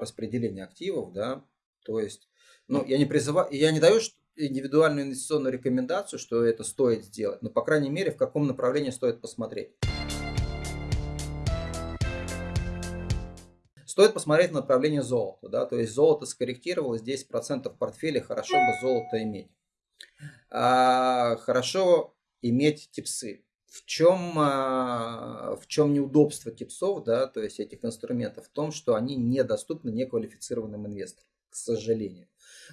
распределения активов, да, то есть, ну, я не призываю, я не даю индивидуальную инвестиционную рекомендацию, что это стоит сделать, но, по крайней мере, в каком направлении стоит посмотреть. Стоит посмотреть на направление золота, да, то есть золото скорректировалось, 10% в портфеле, хорошо бы золото иметь. А, хорошо иметь типсы. В чем, а, в чем неудобство типсов, да, то есть этих инструментов? В том, что они недоступны неквалифицированным инвесторам, к сожалению.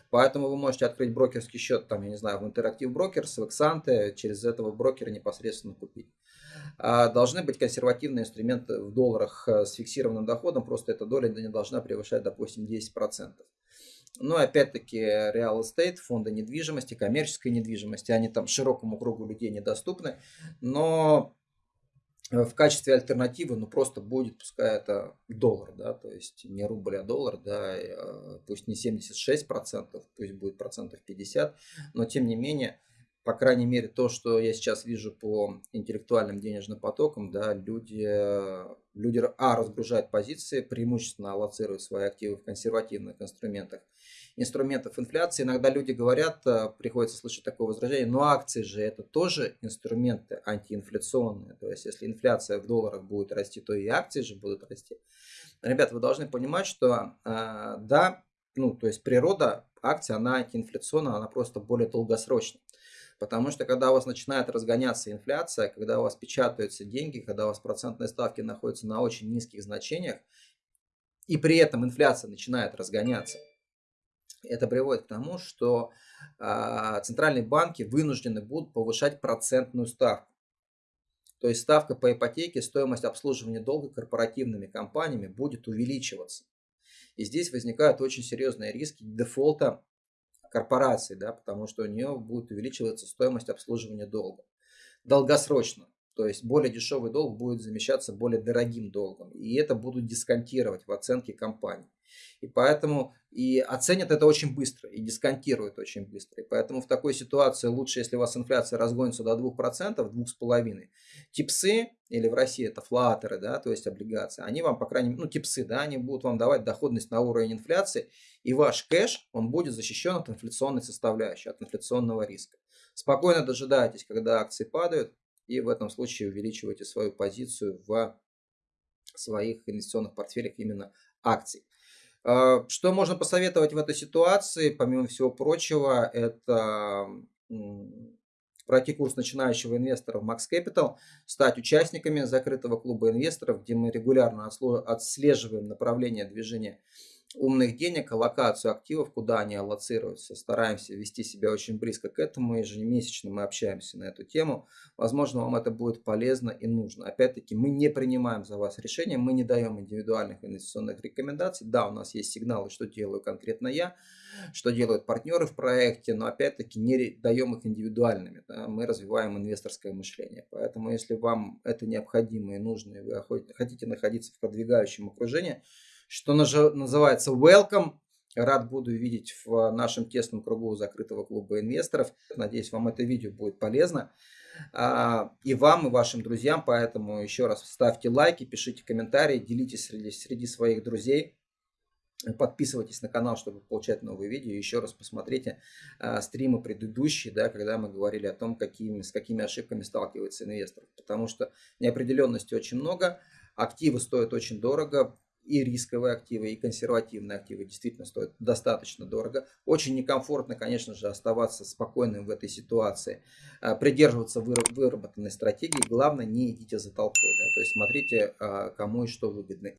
Поэтому вы можете открыть брокерский счет, там, я не знаю, в Interactive Brokers, в Exante, через этого брокера непосредственно купить. А, должны быть консервативные инструменты в долларах э, с фиксированным доходом, просто эта доля не должна превышать, допустим, 10%. Но опять-таки real estate, фонды недвижимости, коммерческой недвижимости, они там широкому кругу людей недоступны, но в качестве альтернативы, ну просто будет, пускай это доллар, да, то есть не рубль, а доллар, да, э, пусть не 76%, пусть будет процентов 50, но тем не менее, по крайней мере, то, что я сейчас вижу по интеллектуальным денежным потокам, да, люди, люди а, разгружают позиции, преимущественно аллоцируют свои активы в консервативных инструментах. Инструментов инфляции. Иногда люди говорят, э, приходится слышать такое возражение, но акции же это тоже инструменты антиинфляционные. То есть, если инфляция в долларах будет расти, то и акции же будут расти. Ребята, вы должны понимать, что э, да, ну, то есть природа акции, она антиинфляционная, она просто более долгосрочная. Потому что когда у вас начинает разгоняться инфляция, когда у вас печатаются деньги, когда у вас процентные ставки находятся на очень низких значениях, и при этом инфляция начинает разгоняться, это приводит к тому, что э, центральные банки вынуждены будут повышать процентную ставку. То есть ставка по ипотеке, стоимость обслуживания долга корпоративными компаниями будет увеличиваться. И здесь возникают очень серьезные риски дефолта корпорации, да, потому что у нее будет увеличиваться стоимость обслуживания долга. Долгосрочно. То есть более дешевый долг будет замещаться более дорогим долгом. И это будут дисконтировать в оценке компании. И поэтому и оценят это очень быстро, и дисконтируют очень быстро. И поэтому в такой ситуации лучше, если у вас инфляция разгонится до 2%, 2,5%. Типсы, или в России это флатеры, да, то есть облигации, они вам, по крайней мере, ну типсы, да, они будут вам давать доходность на уровень инфляции, и ваш кэш, он будет защищен от инфляционной составляющей, от инфляционного риска. Спокойно дожидайтесь, когда акции падают, и в этом случае увеличивайте свою позицию в своих инвестиционных портфелях именно акций. А, что можно посоветовать в этой ситуации, помимо всего прочего, это пройти курс начинающего инвестора в Max Capital, стать участниками закрытого клуба инвесторов, где мы регулярно отслеживаем направление движения умных денег, аллокацию активов, куда они аллоцируются. Стараемся вести себя очень близко к этому. Ежемесячно мы общаемся на эту тему. Возможно, вам это будет полезно и нужно. Опять-таки, мы не принимаем за вас решения, мы не даем индивидуальных инвестиционных рекомендаций. Да, у нас есть сигналы, что делаю конкретно я, что делают партнеры в проекте, но опять-таки не даем их индивидуальными. Да? Мы развиваем инвесторское мышление. Поэтому, если вам это необходимо и нужно, и вы хотите находиться в продвигающем окружении, что называется welcome. Рад буду видеть в нашем тесном кругу закрытого клуба инвесторов. Надеюсь, вам это видео будет полезно. А, и вам, и вашим друзьям. Поэтому еще раз ставьте лайки, пишите комментарии, делитесь среди, среди своих друзей. Подписывайтесь на канал, чтобы получать новые видео. Еще раз посмотрите а, стримы предыдущие, да, когда мы говорили о том, какими, с какими ошибками сталкивается инвестор. Потому что неопределенности очень много, активы стоят очень дорого, и рисковые активы, и консервативные активы действительно стоят достаточно дорого. Очень некомфортно, конечно же, оставаться спокойным в этой ситуации, а, придерживаться выработанной стратегии. Главное, не идите за толпой, да, то есть смотрите, а, кому и что выгодно.